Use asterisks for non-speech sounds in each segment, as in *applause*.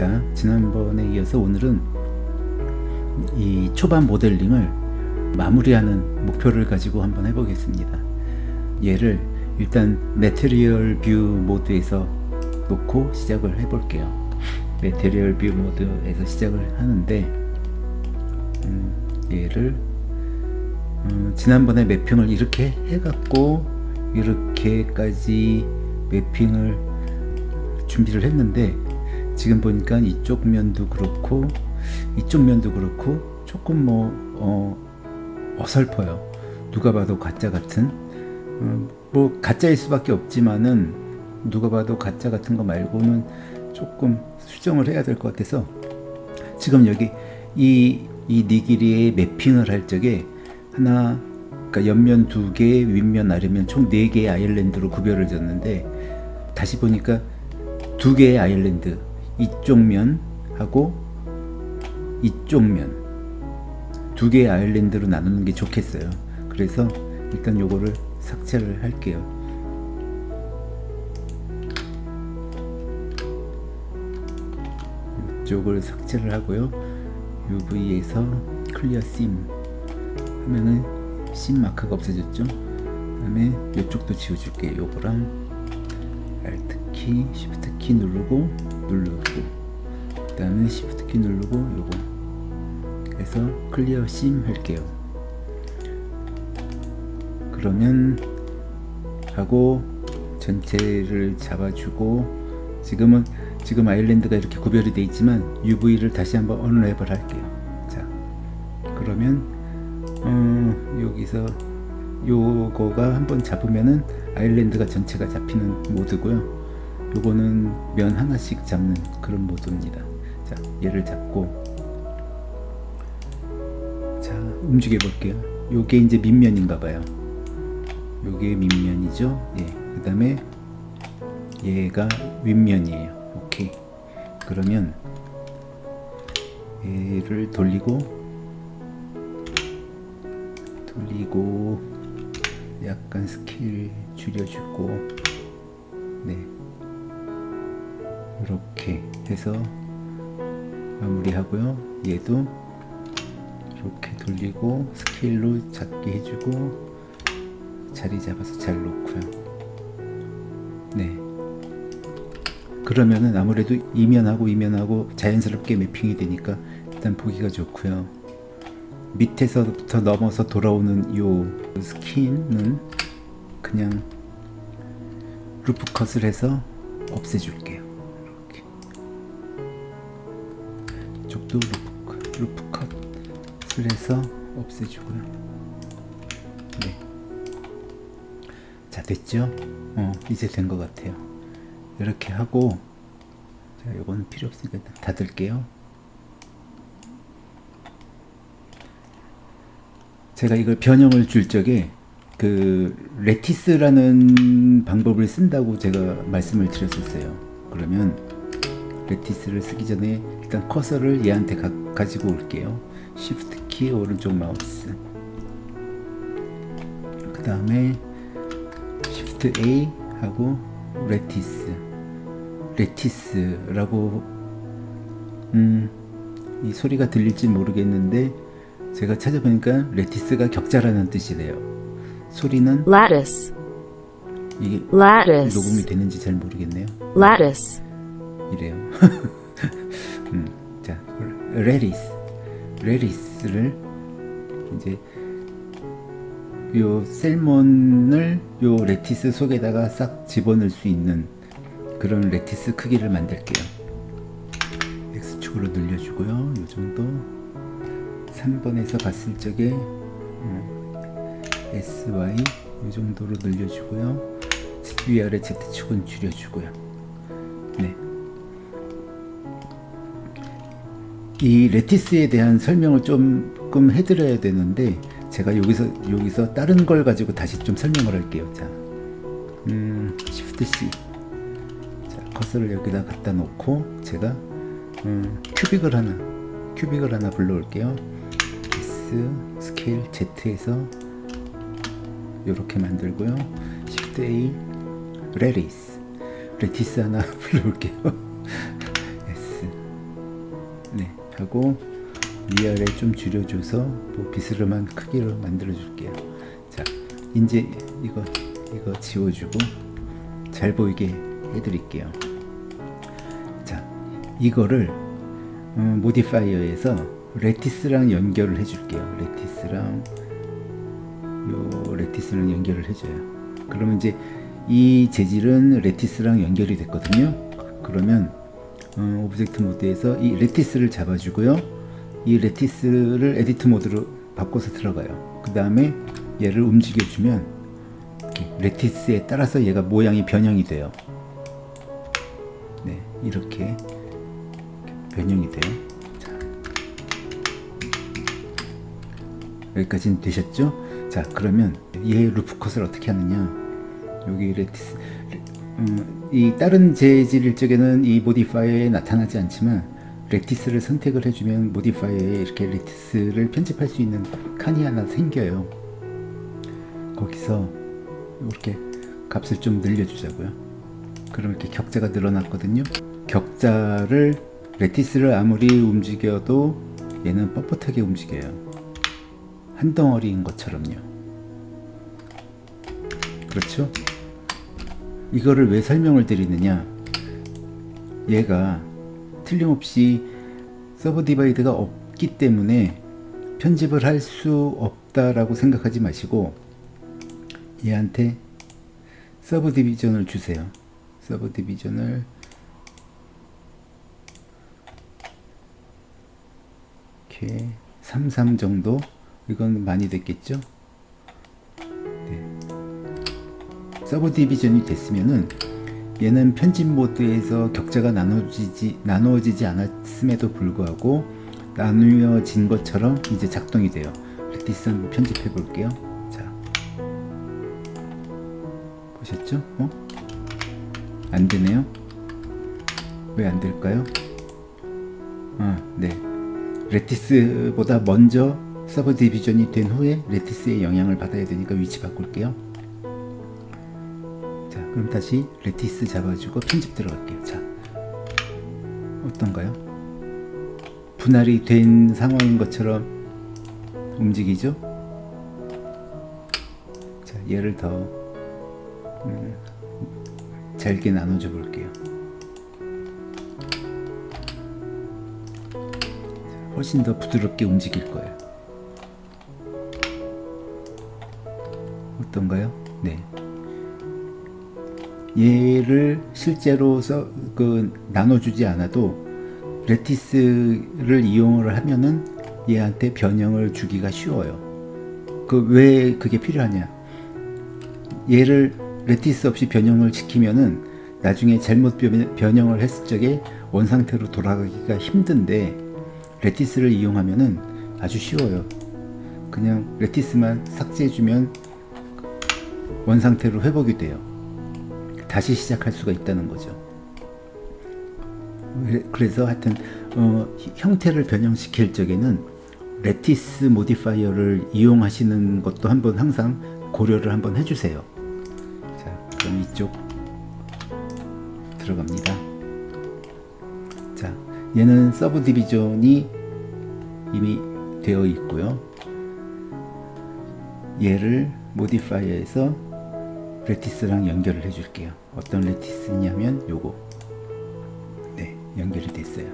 자 지난번에 이어서 오늘은 이 초반 모델링을 마무리하는 목표를 가지고 한번 해보겠습니다. 얘를 일단 material view mode에서 놓고 시작을 해 볼게요. material view mode에서 시작을 하는데 음, 얘를 음, 지난번에 매핑을 이렇게 해갖고 이렇게까지 매핑을 준비를 했는데 지금 보니까 이쪽 면도 그렇고 이쪽 면도 그렇고 조금 뭐 어, 어설퍼요. 누가 봐도 가짜 같은? 음, 뭐 가짜일 수밖에 없지만은 누가 봐도 가짜 같은 거 말고는 조금 수정을 해야 될 것 같아서 지금 여기 이, 이 니기리에 매핑을 할 적에 하나 그러니까 옆면 두 개, 윗면 아래면 총 네 개의 아일랜드로 구별을 줬는데 다시 보니까 두 개의 아일랜드 이쪽 면하고 이쪽 면. 두 개의 아일랜드로 나누는 게 좋겠어요. 그래서 일단 요거를 삭제를 할게요. 이쪽을 삭제를 하고요. UV에서 clear seam 하면은 seam 마크가 없어졌죠? 그 다음에 이쪽도 지워줄게 요거랑 Alt 키, Shift 키 누르고 누르고 그 다음에 Shift 키 누르고 요거. 해서 clear seam 할게요. 그러면 하고 전체를 잡아주고 지금은 지금 아일랜드가 이렇게 구별이 되어 있지만 UV를 다시 한번 언랩을 할게요. 자 그러면 어, 여기서 요거가 한번 잡으면은 아일랜드가 전체가 잡히는 모드고요 요거는 면 하나씩 잡는 그런 모드입니다. 자 얘를 잡고. 자 움직여 볼게요. 요게 이제 밑면인가 봐요. 요게 밑면이죠? 예, 그 다음에 얘가 윗면이에요. 오케이. 그러면 얘를 돌리고 돌리고 약간 스케일 줄여주고 네 이렇게 해서 마무리하고요. 얘도 이렇게 돌리고 스케일로 작게 해주고 자리 잡아서 잘 놓고요. 네. 그러면은 아무래도 이면하고 이면하고 자연스럽게 mapping이 되니까 일단 보기가 좋고요. 밑에서부터 넘어서 돌아오는 요 skin은 그냥 loop cut을 해서 없애줄게요 이쪽도 loop, loop cut을 해서 없애주고요. 네. 자 됐죠? 어 이제 된 것 같아요. 이렇게 하고 자 이거는 필요 없으니까 닫을게요. 제가 이걸 변형을 줄 적에 그 레티스라는 방법을 쓴다고 제가 말씀을 드렸었어요. 그러면 레티스를 쓰기 전에 일단 커서를 얘한테 가, 가지고 올게요. Shift 키 오른쪽 마우스. 그 다음에 Shift A 하고 lattice lattice라고 음, 이 소리가 들릴지 모르겠는데 제가 찾아보니까 lattice가 격자라는 뜻이래요. 소리는 lattice, 이게 lattice, 녹음이 되는지 잘 모르겠네요. lattice, 이래요. *laughs* 음, 자, lattice, lattice를 이제 요 salmon을 요 lattice 속에다가 싹 집어넣을 수 있는 그런 lattice 크기를 만들게요. X축으로 늘려주고요. 요 정도 3번에서 봤을 적에 음, SY 이 정도로 늘려주고요. 위아래 Z축은 줄여주고요. 네. 이 lattice에 대한 설명을 조금 해드려야 되는데 제가 여기서 여기서 다른 걸 가지고 다시 좀 설명을 할게요. 자, 음, Shift C. 자, 커서를 여기다 갖다 놓고 제가 음, cubic을 하나, cubic을 하나 불러올게요. S scale Z에서 이렇게 만들고요. Shift A lattice lattice 하나 *laughs* 불러올게요. 하고 위아래 좀 줄여줘서 뭐 비스름한 크기로 만들어 줄게요. 자 이제 이거 이거 지워주고 잘 보이게 해드릴게요. 자 이거를 음, modifier에서 lattice랑 연결을 해줄게요. lattice랑 요 lattice랑 연결을 해줘요. 그러면 이제 이 재질은 lattice랑 연결이 됐거든요. 그러면 어, object mode에서 이 lattice를 잡아주고요. 이 lattice를 edit mode로 바꿔서 들어가요. 그 다음에 얘를 움직여주면 lattice에 따라서 얘가 모양이 변형이 돼요. 네 이렇게 변형이 돼요. 자, 여기까지는 되셨죠? 자 그러면 얘 loop cut을 어떻게 하느냐? 여기 lattice 음, 이 다른 재질 일적에는 이 modifier에 나타나지 않지만 lattice를 선택을 해주면 modifier에 이렇게 lattice를 편집할 수 있는 칸이 하나 생겨요. 거기서 이렇게 값을 좀 늘려주자고요. 그럼 이렇게 격자가 늘어났거든요. 격자를 lattice를 아무리 움직여도 얘는 뻣뻣하게 움직여요. 한 덩어리인 것처럼요. 그렇죠 이거를 왜 설명을 드리느냐? 얘가 틀림없이 subdivide가 없기 때문에 편집을 할 수 없다라고 생각하지 마시고 얘한테 subdivision을 주세요. subdivision을 이렇게 33 정도? 이건 많이 됐겠죠 subdivision이 됐으면은 얘는 편집 모드에서 격자가 나눠지지, 나누어지지 않았음에도 불구하고 나누어진 것처럼 이제 작동이 돼요. lattice 한번 편집해 볼게요. 자, 보셨죠? 어? 안 되네요. 왜 안 될까요? 아, 네. lattice보다 먼저 subdivision이 된 후에 lattice의 영향을 받아야 되니까 위치 바꿀게요. 자, 그럼 다시 lattice 잡아주고 편집 들어갈게요. 자, 어떤가요? 분할이 된 상황인 것처럼 움직이죠? 자, 얘를 더 음, 잘게 나눠줘 볼게요. 훨씬 더 부드럽게 움직일 거예요. 어떤가요? 네. 얘를 실제로 써, 그 나눠주지 않아도 lattice를 이용을 하면은 얘한테 변형을 주기가 쉬워요. 그 왜 그게 필요하냐? 얘를 lattice 없이 변형을 시키면은 나중에 잘못 변형을 했을 적에 원상태로 돌아가기가 힘든데 lattice를 이용하면은 아주 쉬워요. 그냥 lattice만 삭제해주면 원상태로 회복이 돼요. 다시 시작할 수가 있다는 거죠. 그래서 하여튼 어, 형태를 변형시킬 적에는 lattice modifier를 이용하시는 것도 한번 항상 고려를 한번 해주세요. 자, 그럼 이쪽 들어갑니다. 자, 얘는 subdivision이 이미 되어 있고요. 얘를 modifier에서 lattice랑 연결을 해줄게요. 어떤 lattice냐면 요거. 네 연결이 됐어요.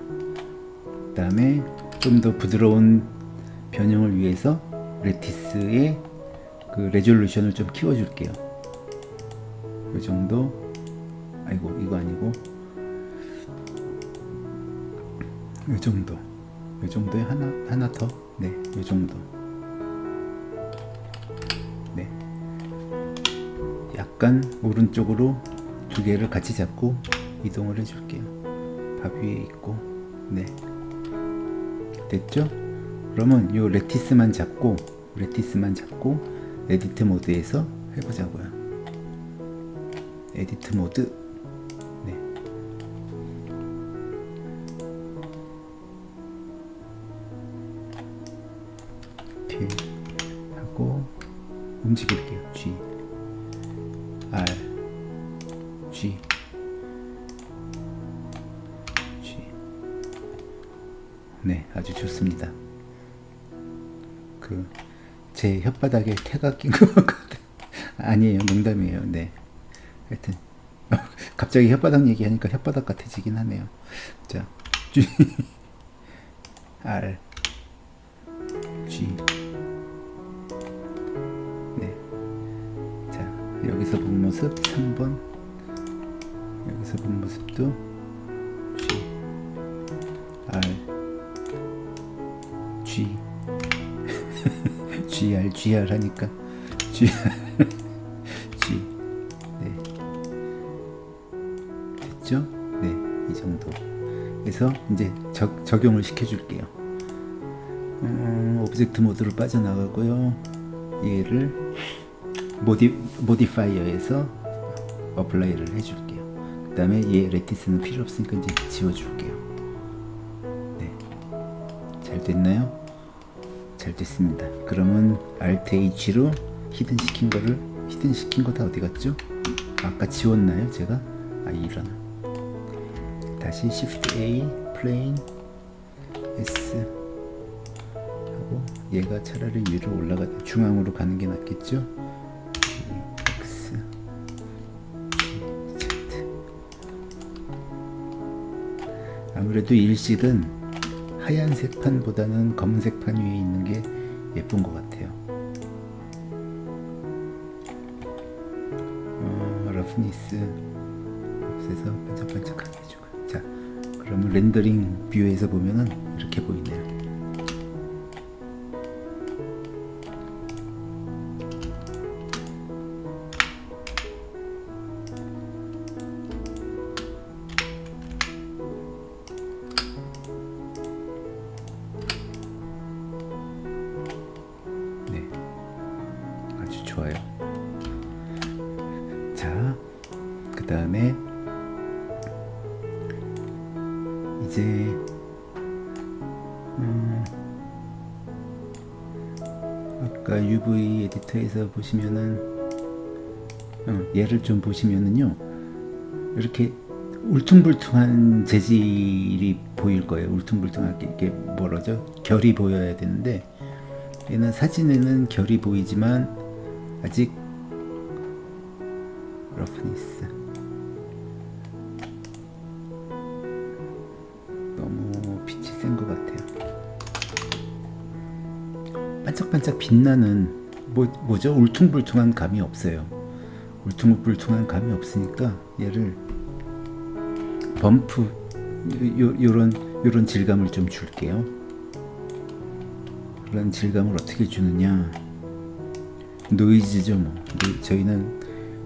그 다음에 좀 더 부드러운 변형을 위해서 lattice의 그 resolution을 좀 키워줄게요. 이 정도. 아이고 이거 아니고. 이 정도. 이 정도에 하나 하나 더 네 이 정도. 네. 약간 오른쪽으로 두 개를 같이 잡고 이동을 해줄게요. 밥 위에 있고. 네. 됐죠? 그러면 요 lattice만 잡고 lattice만 잡고 edit mode에서 해보자고요. edit mode. 네. 이렇게 하고 움직일 그 제 혓바닥에 태가 낀 것 같거든. *laughs* 아니에요, 농담이에요. 네. 하여튼 *laughs* 갑자기 혓바닥 얘기하니까 혓바닥 같아지긴 하네요. 자, *laughs* G R G 네. 자, 여기서 본 모습 3번 여기서 본 모습도 G R GR GR 하니까. GR G 네. 됐죠? 네 이 정도. 그래서 이제 적, 적용을 시켜줄게요. 음, object mode로 빠져나가고요. 얘를 모디, modifier에서 apply를 해줄게요. 그 다음에 얘 lattice는 필요 없으니까 이제 지워줄게요. 네. 잘 됐나요? 잘 됐습니다 그러면 Alt H로 hidden 시킨 거를 hidden 시킨 거 다 어디 갔죠? 아까 지웠나요 제가? 아 이런 다시 Shift A plane S 하고 얘가 차라리 위로 올라가 중앙으로 가는 게 낫겠죠? X Z 아무래도 일식은 하얀색 판보다는 검은색 판 위에 있는 게 예쁜 것 같아요. 어, roughness 없애서 반짝반짝하게 해주고 자 그러면 rendering view에서 보면은 이렇게 보이네요. 보시면은 어, 얘를 좀 보시면은요 이렇게 울퉁불퉁한 재질이 보일 거예요. 울퉁불퉁하게 이게 뭐라죠? 결이 보여야 되는데 얘는 사진에는 결이 보이지만 아직 roughness 너무 빛이 센 것 같아요. 반짝반짝 빛나는 뭐, 뭐죠? 울퉁불퉁한 감이 없어요. 울퉁불퉁한 감이 없으니까 얘를 bump 요, 요런 요런 질감을 좀 줄게요. 그런 질감을 어떻게 주느냐 노이즈죠 뭐 노- 저희는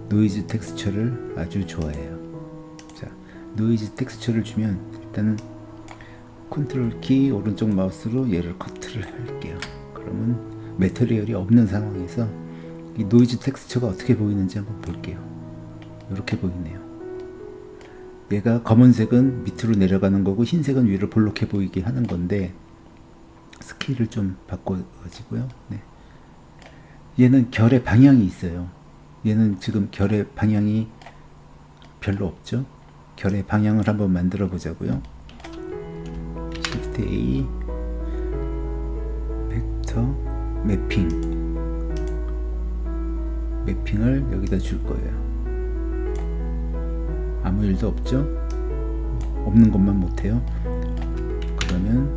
noise texture를 아주 좋아해요 자 noise texture를 주면 일단은 컨트롤 키 오른쪽 마우스로 얘를 커트를 할게요 그러면 material이 없는 상황에서 이 노이즈 텍스처가 어떻게 보이는지 한번 볼게요 이렇게 보이네요 얘가 검은색은 밑으로 내려가는 거고 흰색은 위로 볼록해 보이게 하는 건데 스케일을 좀 바꿔가지고요. 네. 얘는 결의 방향이 있어요. 얘는 지금 결의 방향이 별로 없죠. 결의 방향을 한번 만들어 보자고요. Shift A vector mapping mapping을 여기다 줄 거예요. 아무 일도 없죠? 없는 것만 못해요. 그러면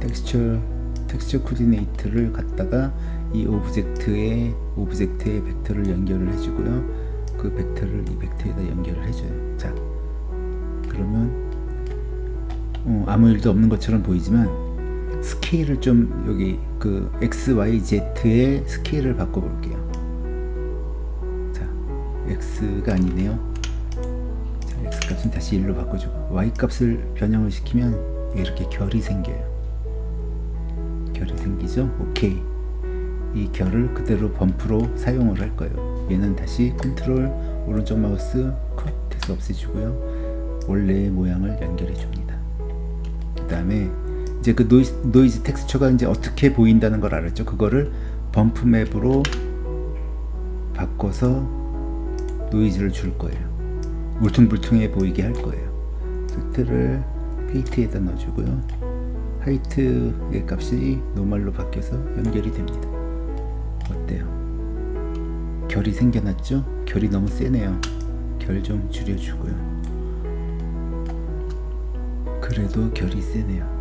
텍스처 텍스처 코디네이터를 갖다가 이 object에 object의 벡터를 연결을 해주고요. 그 벡터를 이 벡터에다 연결을 해줘요. 자, 그러면 어, 아무 일도 없는 것처럼 보이지만 스케일을 좀 여기 그 x, y, z의 스케일을 바꿔볼게요. 자, x가 아니네요. 자, x 값은 다시 1로 바꿔주고 y 값을 변형을 시키면 이렇게 결이 생겨요. 결이 생기죠? 오케이. 이 결을 그대로 범프로 사용을 할 거예요. 얘는 다시 컨트롤 오른쪽 마우스 컷 해서 없애주고요. 원래의 모양을 연결해 줍니다. 그 다음에 이제 그 노이즈, 노이즈 텍스처가 이제 어떻게 보인다는 걸 알았죠? 그거를 bump map으로 바꿔서 노이즈를 줄 거예요. 울퉁불퉁해 보이게 할 거예요. factor를 height에다 넣어주고요. height의 값이 normal로 바뀌어서 연결이 됩니다. 어때요? 결이 생겨났죠? 결이 너무 세네요. 결 좀 줄여주고요. 그래도 결이 세네요.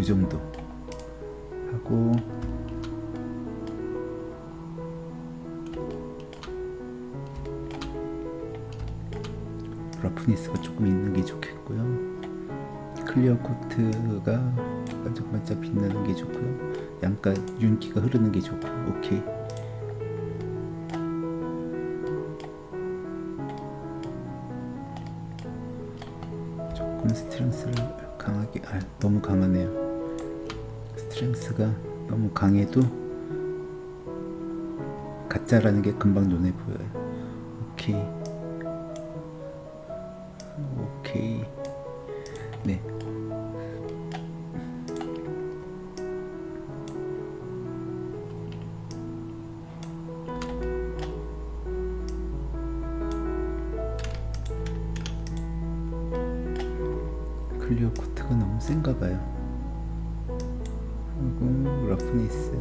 네, 이 정도 하고 roughness가 조금 있는 게 좋겠고요. clear coat가 반짝반짝 빛나는 게 좋고요. 양가 윤기가 흐르는 게 좋고 오케이. 조금 strength를 강하게 아 너무 강하네요. strength가 너무 강해도 가짜라는 게 금방 눈에 보여요. 오케이. 오케이. 네. 클리어 코트가 너무 센가 봐요. 그리고 러프니스.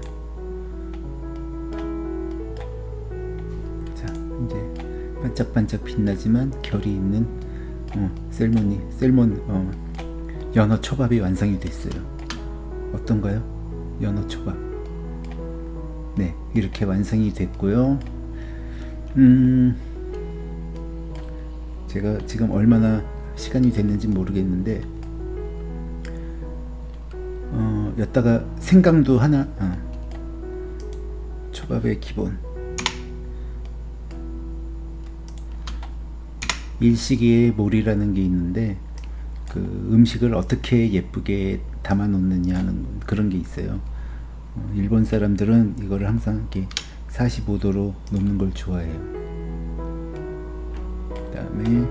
자, 이제 반짝반짝 빛나지만 결이 있는 어, 셀몬이 셀몬 어, 연어 초밥이 완성이 됐어요. 어떤가요? 연어 초밥. 네, 이렇게 완성이 됐고요. 음, 제가 지금 얼마나 시간이 됐는지 모르겠는데, 여기다가 생강도 하나, 어, 초밥의 기본. 일식이의 몰이라는 게 있는데 그 음식을 어떻게 예쁘게 담아 놓느냐 하는 그런 게 있어요. 어, 일본 사람들은 이거를 항상 이렇게 45도로 놓는 걸 좋아해요. 그 다음에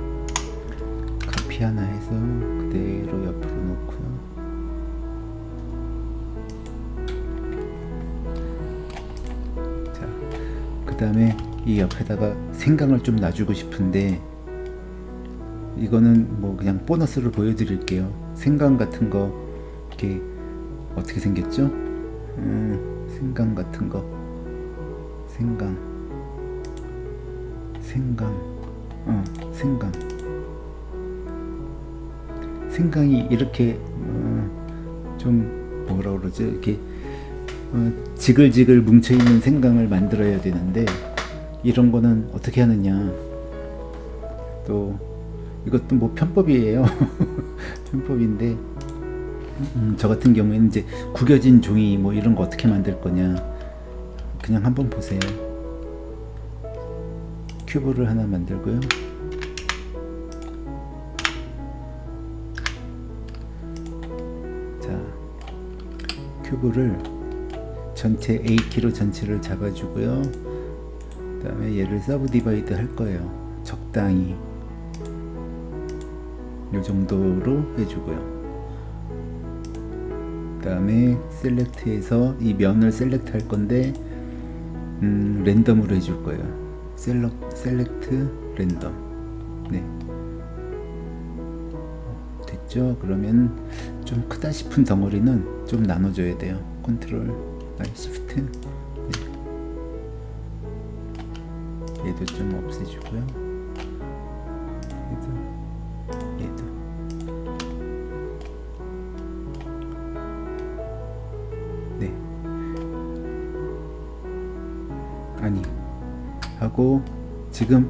커피 하나 해서 그대로 옆으로 놓고요. 다음에 이 옆에다가 생강을 좀 놔주고 싶은데 이거는 뭐 그냥 보너스를 보여드릴게요. 생강 같은 거 이렇게 어떻게 생겼죠? 음, 생강 같은 거 생강 생강 어 생강 생강이 이렇게 어, 좀 뭐라 그러죠? 이렇게 어, 지글지글 뭉쳐있는 생강을 만들어야 되는데 이런 거는 어떻게 하느냐 또 이것도 뭐 편법이에요. *laughs* 편법인데 음, 저 같은 경우에는 이제 구겨진 종이 뭐 이런 거 어떻게 만들 거냐 그냥 한번 보세요. 큐브를 하나 만들고요. 자, 큐브를 전체 A키로 전체를 잡아주고요. 그 다음에 얘를 subdivide 할 거예요. 적당히 이 정도로 해주고요. 그 다음에 select에서 이 면을 select 할 건데 음, 랜덤으로 해줄 거예요. 셀렉, select random. 네. 됐죠? 그러면 좀 크다 싶은 덩어리는 좀 나눠줘야 돼요. 컨트롤, 아, 시프트. 네. 얘도 좀 없애주고요. 얘도 얘도 네 아니 하고 지금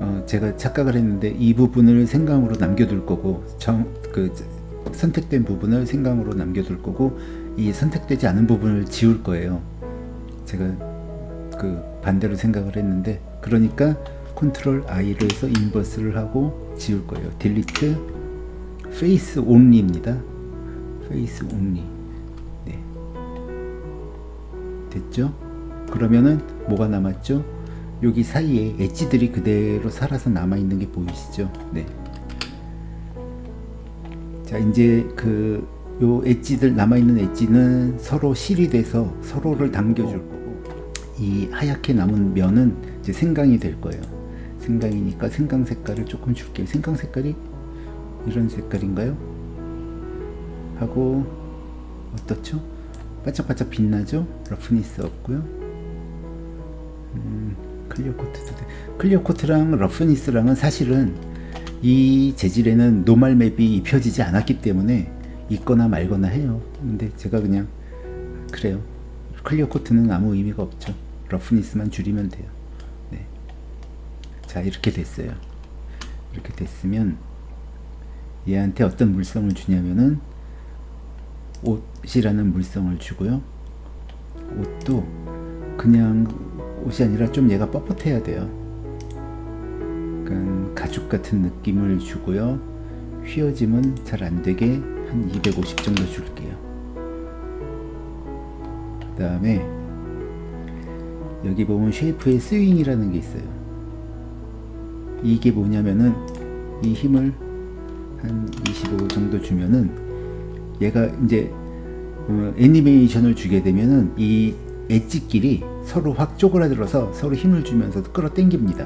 어 제가 착각을 했는데 이 부분을 생강으로 남겨둘 거고 정 그 선택된 부분을 생강으로 남겨둘 거고 이 선택되지 않은 부분을 지울 거예요 제가 그 반대로 생각을 했는데 그러니까 컨트롤 I를 해서 inverse를 하고 지울 거예요. delete face only입니다. face only. 네. 됐죠? 그러면은 뭐가 남았죠? 여기 사이에 엣지들이 그대로 살아서 남아 있는 게 보이시죠? 네. 자, 이제 그 요 엣지들 남아 있는 엣지는 서로 실이 돼서 서로를 당겨 줄 거고 이 하얗게 남은 면은 이제 생강이 될 거예요. 생강이니까 생강 색깔을 조금 줄게요. 생강 색깔이 이런 색깔인가요? 하고 어떻죠? 반짝반짝 빛나죠? roughness 없고요. 음, clear coat도 돼. clear coat랑 roughness랑은 사실은 이 재질에는 normal map이 입혀지지 않았기 때문에 있거나 말거나 해요. 근데 제가 그냥 그래요. clear coat는 아무 의미가 없죠. roughness만 줄이면 돼요. 네. 자 이렇게 됐어요. 이렇게 됐으면 얘한테 어떤 물성을 주냐면은 옷이라는 물성을 주고요. 옷도 그냥 옷이 아니라 좀 얘가 뻣뻣해야 돼요. 약간 가죽 같은 느낌을 주고요. 휘어짐은 잘 안되게 한 250 정도 줄게요. 그 다음에 여기 보면 shape의 sewing이라는 게 있어요. 이게 뭐냐면은 이 힘을 한 25 정도 주면은 얘가 이제 어, 애니메이션을 주게 되면은 이 edge끼리 서로 확 쪼그라들어서 서로 힘을 주면서 끌어당깁니다.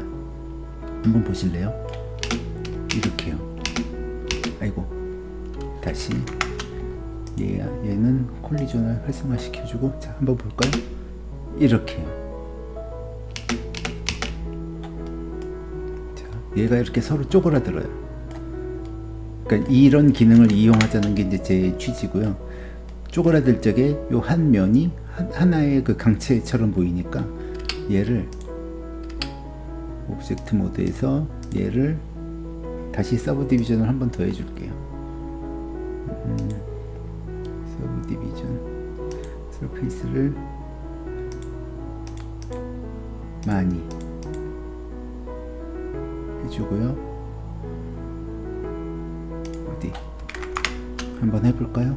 한번 보실래요? 이렇게요. 다시 얘, 얘는 collision을 활성화시켜주고 자 한번 볼까요? 이렇게요. 자 얘가 이렇게 서로 쪼그라들어요. 그러니까 이런 기능을 이용하자는 게 이제 제 취지고요. 쪼그라들 적에 요 한 면이 하나의 그 강체처럼 보이니까 얘를 object mode에서 얘를 다시 subdivision을 한 번 더 해줄게요. 음, subdivision surface를 많이 해주고요. 어디 한번 해볼까요?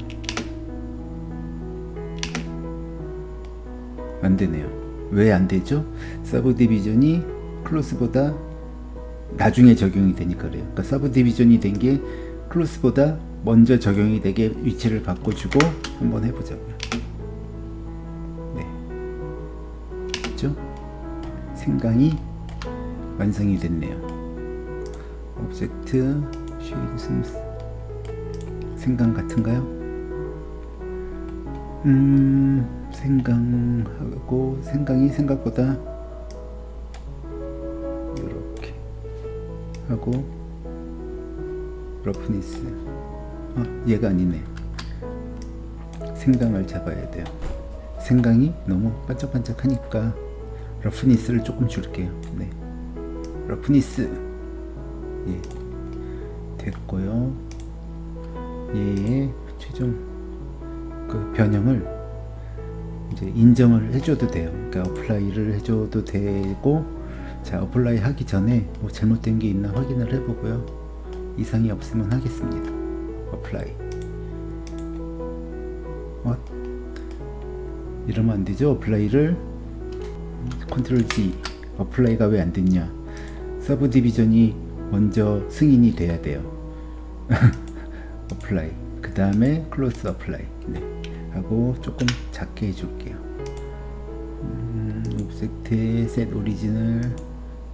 안되네요 왜 안되죠? subdivision이 cloth보다 나중에 적용이 되니까 그래요 그러니까 subdivision이 된 게 cloth보다 먼저 적용이 되게 위치를 바꿔주고 한번 해보자고요 네. 그죠? 생강이 완성이 됐네요. object shade smooth 생강 같은가요? 음... 생강하고 생강이 생각보다 이렇게 하고 roughness 어, 얘가 아니네. 생강을 잡아야 돼요. 생강이 너무 반짝반짝 하니까 roughness를 조금 줄게요. 네. roughness. 예. 됐고요. 얘의 최종 그 변형을 이제 인정을 해줘도 돼요. 그러니까 apply를 해줘도 되고 자 apply 하기 전에 뭐 잘못된 게 있나 확인을 해보고요. 이상이 없으면 하겠습니다. apply 어? 이러면 안 되죠. apply를 컨트롤 Z apply가 왜 안 됐냐 subdivision이 먼저 승인이 돼야 돼요. apply 그 다음에 cloth apply 네. 하고 조금 작게 해줄게요 음, object에 set origin을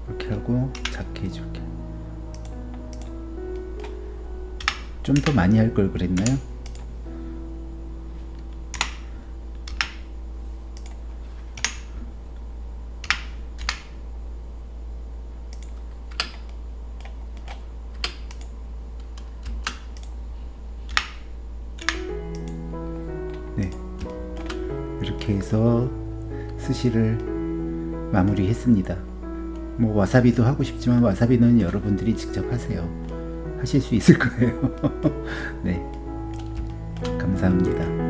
이렇게 하고 작게 해줄게요 좀 더 많이 할 걸 그랬나요? 네. 이렇게 해서 스시를 마무리했습니다. 뭐 와사비도 하고 싶지만 와사비는 여러분들이 직접 하세요. 하실 수 있을 거예요. *laughs* 네. 감사합니다.